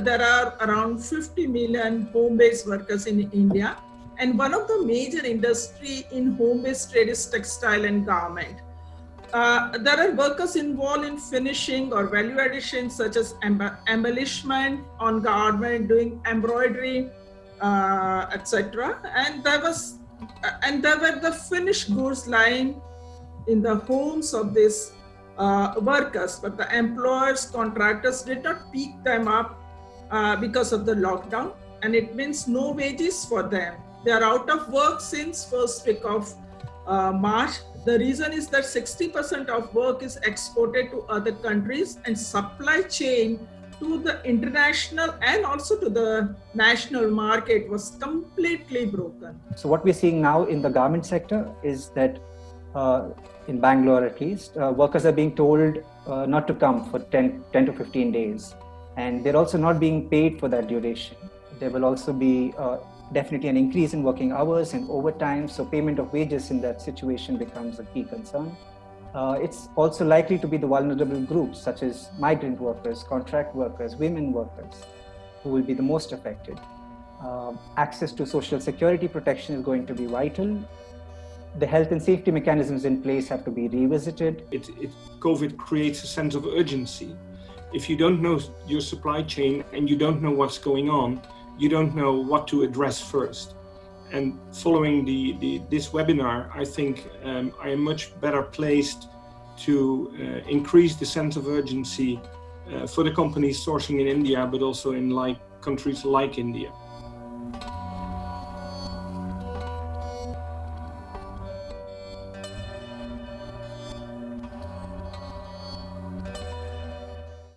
there are around 50 million home-based workers in India. And one of the major industry in home-based trade is textile and garment. Uh, there are workers involved in finishing or value addition such as embellishment on garment, doing embroidery, uh, etc. And there was, and there were the finished goods lying in the homes of these uh, workers, but the employers, contractors did not pick them up uh, because of the lockdown. And it means no wages for them. They are out of work since first week of uh, March the reason is that 60% of work is exported to other countries and supply chain to the international and also to the national market was completely broken. So what we're seeing now in the garment sector is that uh, in Bangalore at least, uh, workers are being told uh, not to come for 10, 10 to 15 days. And they're also not being paid for that duration. There will also be uh, definitely an increase in working hours and overtime. So payment of wages in that situation becomes a key concern. Uh, it's also likely to be the vulnerable groups such as migrant workers, contract workers, women workers, who will be the most affected. Uh, access to social security protection is going to be vital. The health and safety mechanisms in place have to be revisited. It, it, COVID creates a sense of urgency. If you don't know your supply chain and you don't know what's going on, you don't know what to address first. And following the, the this webinar, I think um, I am much better placed to uh, increase the sense of urgency uh, for the companies sourcing in India, but also in like countries like India.